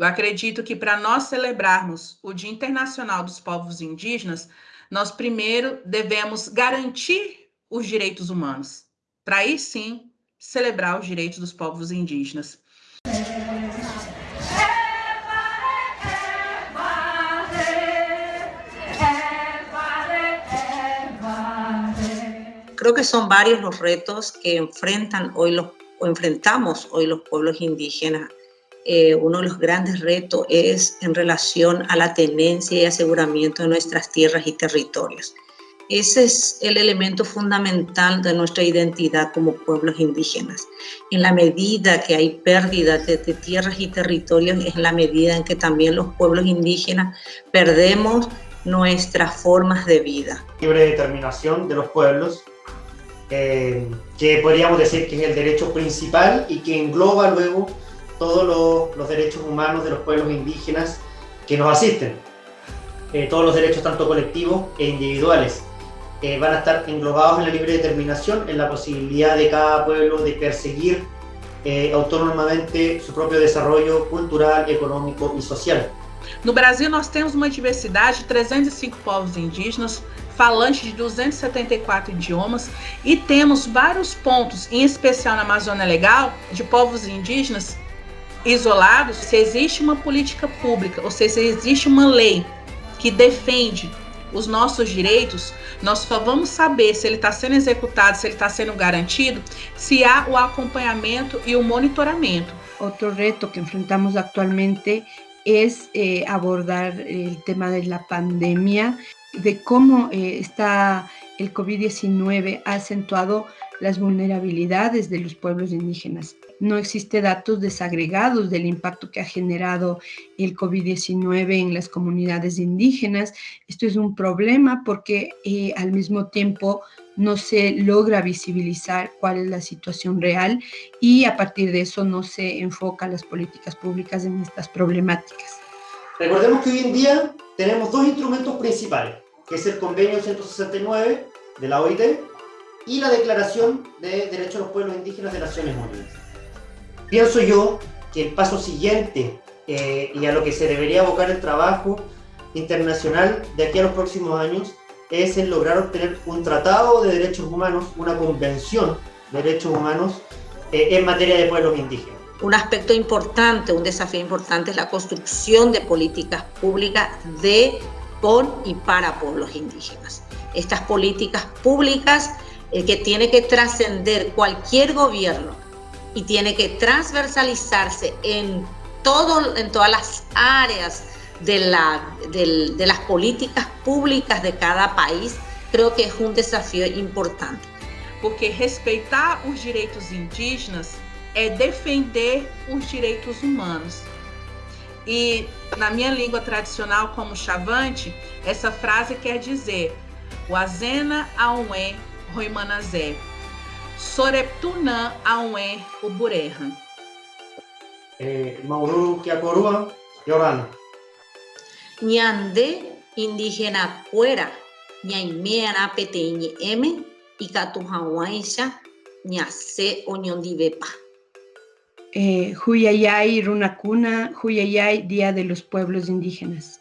Eu acredito que para nós celebrarmos o Dia Internacional dos Povos Indígenas, nós primeiro devemos garantir os direitos humanos, para aí sim celebrar os direitos dos povos indígenas. Creo que son varios los retos que enfrentan hoy los, o enfrentamos hoy los pueblos indígenas. Eh, uno de los grandes retos es en relación a la tenencia y aseguramiento de nuestras tierras y territorios. Ese es el elemento fundamental de nuestra identidad como pueblos indígenas. En la medida que hay pérdida de, de, tierras y territorios, es la medida en que también los pueblos indígenas perdemos nuestras formas de vida. Libre determinación de los pueblos eh, que podríamos decir que es el derecho principal y que engloba luego todos los, los derechos humanos de los pueblos indígenas que nos asisten. Eh, todos los derechos tanto colectivos e individuales eh, van a estar englobados en la libre determinación, en la posibilidad de cada pueblo de perseguir eh, autónomamente su propio desarrollo cultural, económico y social. No Brasil, nós temos uma diversidade de 305 povos indígenas, falantes de 274 idiomas e temos vários pontos, em especial na Amazônia Legal, de povos indígenas isolados. Se existe uma política pública, ou seja, se existe uma lei que defende os nossos direitos, nós só vamos saber se ele está sendo executado, se ele está sendo garantido, se há o acompanhamento e o monitoramento. Outro reto que enfrentamos atualmente es eh, abordar el tema de la pandemia de cómo eh, está el COVID-19 ha acentuado las vulnerabilidades de los pueblos indígenas. No existe datos desagregados del impacto que ha generado el COVID-19 en las comunidades indígenas. Esto es un problema porque eh, al mismo tiempo no se logra visibilizar cuál es la situación real y a partir de eso no se enfoca las políticas públicas en estas problemáticas. Recordemos que hoy en día tenemos dos instrumentos principales, es el Convenio 169 de la OIT y la Declaración de Derechos de los Pueblos Indígenas de Naciones Unidas. Pienso yo que el paso siguiente eh, y a lo que se debería abocar el trabajo internacional de aquí a los próximos años es el lograr obtener un tratado de derechos humanos, una convención de derechos humanos eh, en materia de pueblos indígenas. Un aspecto importante, un desafío importante es la construcción de políticas públicas de, por y para pueblos indígenas. Estas políticas públicas eh, que tiene que trascender cualquier gobierno y tiene que transversalizarse en, todo, en todas las áreas de, la, de, de las políticas públicas de cada país, creo que é um desafio importante. Porque respeitar os direitos indígenas é defender os direitos humanos. E na minha língua tradicional, como chavante, essa frase quer dizer Wazena aunwe roimanazé, Soreptunã aunwe uburehan. Eh, Mauru Kiakorua, Yorana. Ñande indígena cuera, ñaimiana peteñe m y catujahuaisha ñase oñondivepa. Eh, Huyayay Runacuna, Huyayay Día de los Pueblos Indígenas.